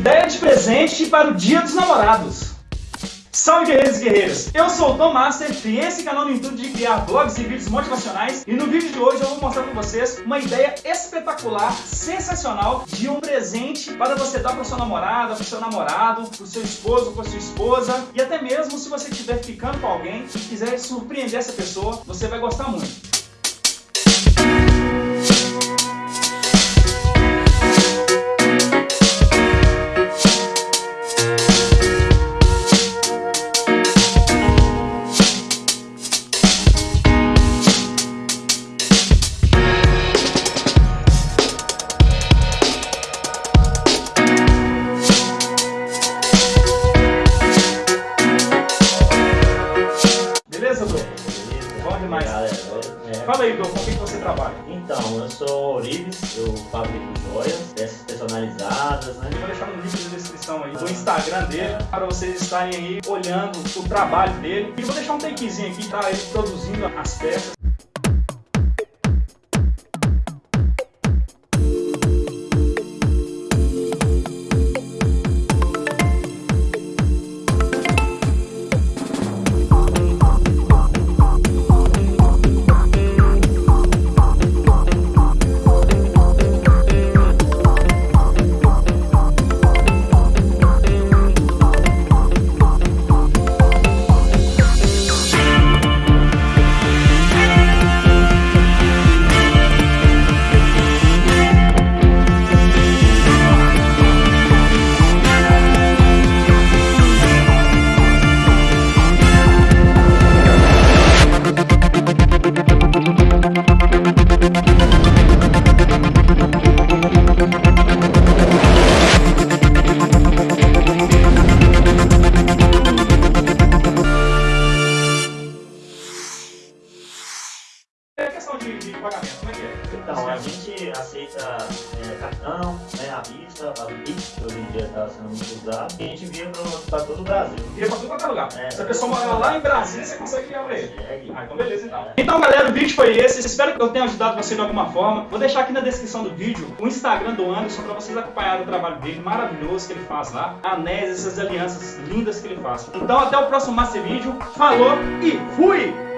Ideia de presente para o Dia dos Namorados. Salve guerreiros e guerreiras! Eu sou o Tom Master, criei esse canal no intuito de criar blogs e vídeos motivacionais e no vídeo de hoje eu vou mostrar para vocês uma ideia espetacular, sensacional de um presente para você dar para sua namorada, para seu namorado, para seu esposo, para sua esposa e até mesmo se você estiver ficando com alguém e quiser surpreender essa pessoa, você vai gostar muito. Demais. É. Fala aí, Dom, com quem você trabalha? Então, eu sou Orives, eu fabrico joias, peças personalizadas, né? Eu vou deixar no link de descrição aí do Instagram dele, para vocês estarem aí olhando o trabalho dele. E vou deixar um takezinho aqui para ele produzindo as peças. Então, a gente aceita é, cartão, né, à vista, para o Pix, que hoje em dia está sendo muito usado, e a gente envia para todo o Brasil. Envia para todo qualquer lugar. É, Se a pessoa mora lá em Brasília, você consegue enviar para ele. Ah, então beleza então. É. Então, galera, o vídeo foi esse. Espero que eu tenha ajudado você de alguma forma. Vou deixar aqui na descrição do vídeo o Instagram do Anderson para vocês acompanharem o trabalho dele maravilhoso que ele faz lá. Anéis, essas alianças lindas que ele faz. Então, até o próximo Master Vídeo. Falou e fui!